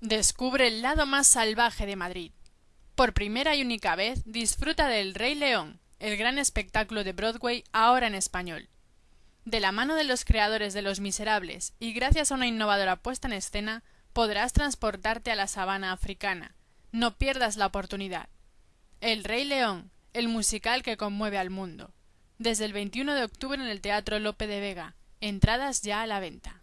Descubre el lado más salvaje de Madrid. Por primera y única vez disfruta del Rey León, el gran espectáculo de Broadway ahora en español. De la mano de los creadores de Los Miserables y gracias a una innovadora puesta en escena, podrás transportarte a la sabana africana. No pierdas la oportunidad. El Rey León, el musical que conmueve al mundo. Desde el 21 de octubre en el Teatro Lope de Vega. Entradas ya a la venta.